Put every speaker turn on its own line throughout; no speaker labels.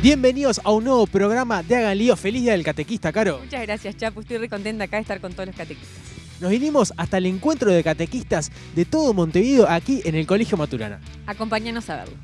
Bienvenidos a un nuevo programa de Hagan Lío. Feliz Día del Catequista, Caro.
Muchas gracias, Chapu. Estoy re contenta acá de estar con todos los catequistas.
Nos vinimos hasta el encuentro de catequistas de todo Montevideo aquí en el Colegio Maturana.
Acompáñanos a verlo.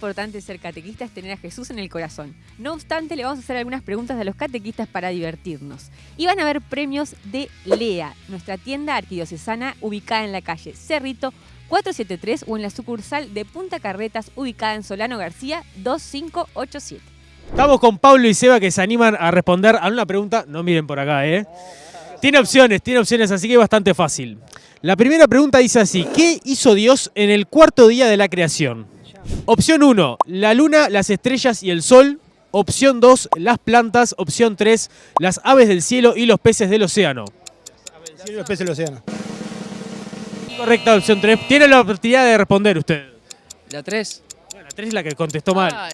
Importante ser catequista es tener a Jesús en el corazón. No obstante, le vamos a hacer algunas preguntas a los catequistas para divertirnos. Y van a haber premios de LEA, nuestra tienda arquidiocesana ubicada en la calle Cerrito 473 o en la sucursal de Punta Carretas ubicada en Solano García 2587.
Estamos con Pablo y Seba que se animan a responder a una pregunta. No miren por acá, ¿eh? Tiene opciones, tiene opciones, así que es bastante fácil. La primera pregunta dice así: ¿Qué hizo Dios en el cuarto día de la creación? Opción 1, la luna, las estrellas y el sol. Opción 2, las plantas. Opción 3, las aves del cielo y los peces del océano.
Sí, los peces del océano.
Correcta opción 3. Tiene la oportunidad de responder usted.
La 3.
Bueno, la 3 es la que contestó mal.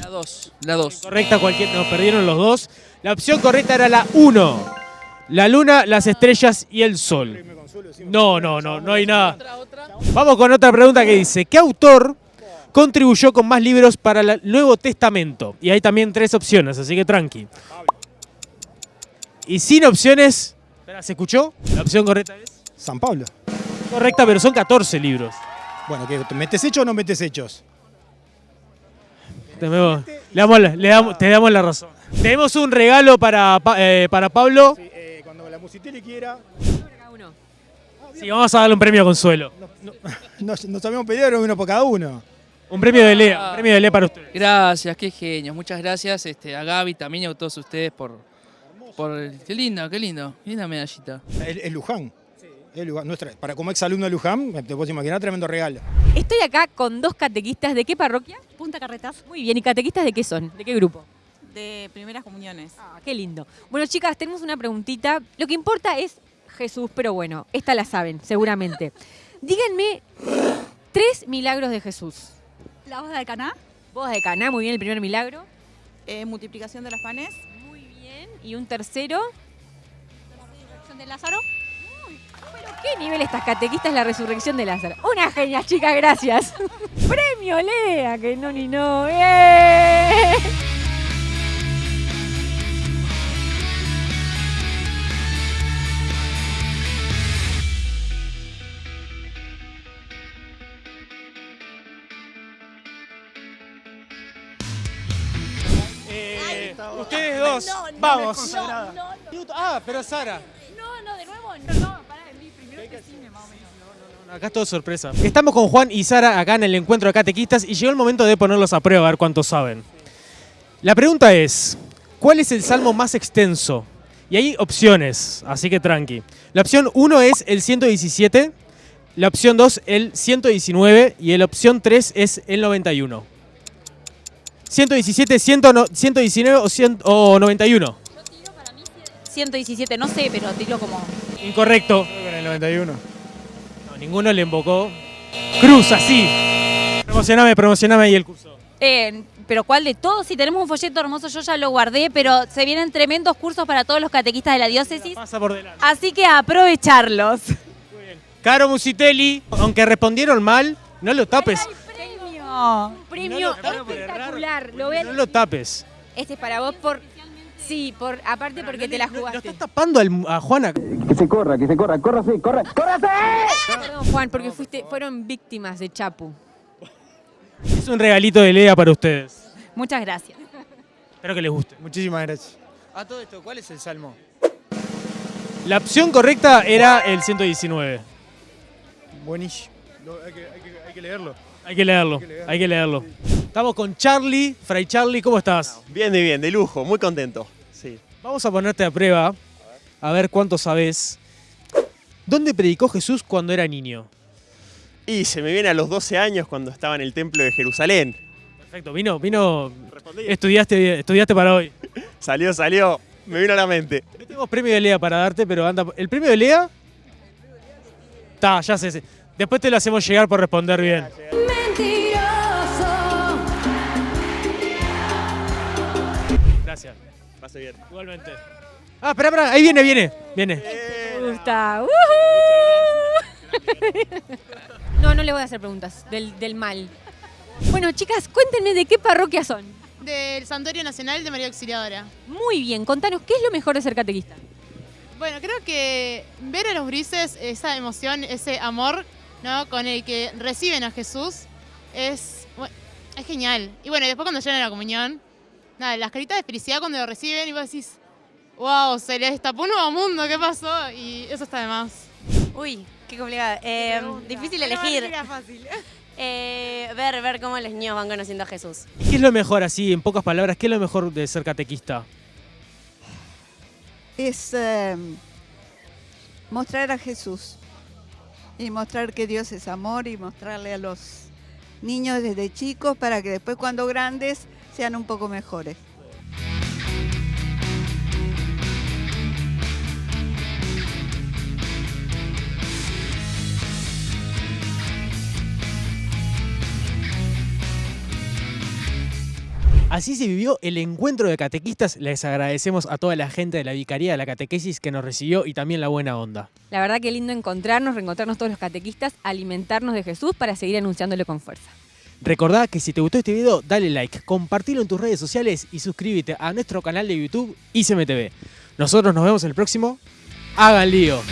La 2. La 2.
Correcta, cualquier. Nos perdieron los dos. La opción correcta era la 1. La luna, las estrellas y el sol. No, no, no, no hay nada. Vamos con otra pregunta que dice: ¿Qué autor contribuyó con más libros para el Nuevo Testamento? Y hay también tres opciones, así que tranqui. Y sin opciones. ¿se escuchó? La opción correcta es.
San Pablo.
Correcta, pero son 14 libros.
Bueno, ¿qué, ¿te ¿metes hechos o no metes hechos?
Le damos le damos- te damos la razón. Tenemos un regalo para, Pa- eh, para Pablo.
Sí, la Musiteli quiera.
Cada uno.
Sí, vamos a darle un premio a Consuelo.
No, no- nos, nos habíamos pedido uno por cada uno.
Un premio de Lea, un premio de Lea para ustedes.
Gracias, qué genios. Muchas gracias este, a Gaby también y a todos ustedes por. por qué lindo, qué lindo. Linda medallita.
Es, es Luján. Es Luján. Nuestra- para como exalumno de Luján, te puedes imaginar, tremendo regalo.
Estoy acá con dos catequistas. ¿De qué parroquia?
Punta Carretas
Muy bien. ¿Y catequistas de qué son? ¿De qué grupo?
De primeras comuniones.
Ah, qué lindo. Bueno, chicas, tenemos una preguntita. Lo que importa es Jesús, pero bueno, esta la saben, seguramente. Díganme tres milagros de Jesús.
La boda de Caná,
Bodas de Caná, muy bien, el primer milagro.
eh, multiplicación de los panes,
Muy bien. Y un tercero.
la resurrección de Lázaro.
¿Pero qué nivel estas catequistas la resurrección de Lázaro? Una genia, chicas, gracias. Premio Lea, que no ni no. ¡Eh!
Ustedes dos, vamos. Minuto- Ah, pero Sara.
No, no, de nuevo, no, no, pará, primero que cine más o menos.
Acá es todo sorpresa. Estamos con Juan y Sara acá en el encuentro de catequistas y llegó el momento de ponerlos a prueba a ver cuántos saben. La pregunta es, ¿cuál es el salmo más extenso? Y hay opciones, así que tranqui. La opción 1 es el 117, la opción 2 el 119 y la opción 3 es el 91. 117, 100, 119 o, 100 o 91.
117, no sé, pero tiro como.
Incorrecto.
Con el 91.
No, ninguno le invocó. Cruz, así. Promocioname, promocioname ahí el curso.
Eh, pero ¿cuál de todos? Si tenemos un folleto hermoso, yo ya lo guardé, pero se vienen tremendos cursos para todos los catequistas de la diócesis.
Pasa por delante.
Así que a aprovecharlos.
Caro Musitelli, aunque respondieron mal, no lo tapes.
Premio.
Premio
No lo-
espectacular. Lo ven.
No lo tapes.
Este es para vos por. Sí, por aparte porque te la
No, lo
jugaste.
estás tapando al- a Juana.
Que se corra, que se corra, córrase, corra, córrase.
Perdón, Juan, porque fuiste, fueron víctimas de Chapu.
Es un regalito de Lea para ustedes.
Muchas gracias.
Espero que les guste.
Muchísimas gracias.
A todo esto, ¿cuál es el salmo?
La opción correcta era el 119.
Buenísimo. Lo- hay, que, hay que- hay que leerlo.
Hay que leerlo, hay que leerlo. Estamos con Charlie. Fray Charlie, ¿cómo estás?
Bien, de bien, de lujo, muy contento. Sí.
Vamos a ponerte a prueba, a ver cuánto sabes. ¿Dónde predicó Jesús cuando era niño?
Y se me viene a los 12 años cuando estaba en el templo de Jerusalén.
Perfecto, vino, vino.
Respondí.
Estudiaste, estudiaste para hoy.
Salió, salió. Me vino a la mente.
No tenemos premio de Lea para darte, pero anda. ¿El premio de Lea? Está, ya sé. Después te lo hacemos llegar por responder bien. Gracias.
Va a ser pase bien.
Igualmente. Ah, espera, espera, ahí viene, viene, viene.
Me gusta. No, no le voy a hacer preguntas del, del mal. Bueno, chicas, cuéntenme de qué parroquia son.
Del Santuario Nacional de María Auxiliadora.
Muy bien, contanos, ¿qué es lo mejor de ser catequista?
Bueno, creo que ver a los grises esa emoción, ese amor ¿no? con el que reciben a Jesús es, bueno, es genial. Y bueno, después cuando llegan a la comunión, nada, las caritas de felicidad cuando lo reciben y vos decís, wow, se les destapó un nuevo mundo, ¿qué pasó? Y eso está de más.
Uy, qué complicado. Eh, difícil elegir. Eh, ver, ver cómo los niños van conociendo a Jesús.
¿Qué es lo mejor, así, en pocas palabras, qué es lo mejor de ser catequista?
es eh, mostrar a Jesús y mostrar que Dios es amor y mostrarle a los niños desde chicos para que después cuando grandes sean un poco mejores.
Así se vivió el encuentro de catequistas. Les agradecemos a toda la gente de la Vicaría de la Catequesis que nos recibió y también la buena onda.
La verdad que lindo encontrarnos, reencontrarnos todos los catequistas, alimentarnos de Jesús para seguir anunciándolo con fuerza.
Recordá que si te gustó este video, dale like, compartilo en tus redes sociales y suscríbete a nuestro canal de YouTube ICMTV. Nosotros nos vemos en el próximo. Hagan lío.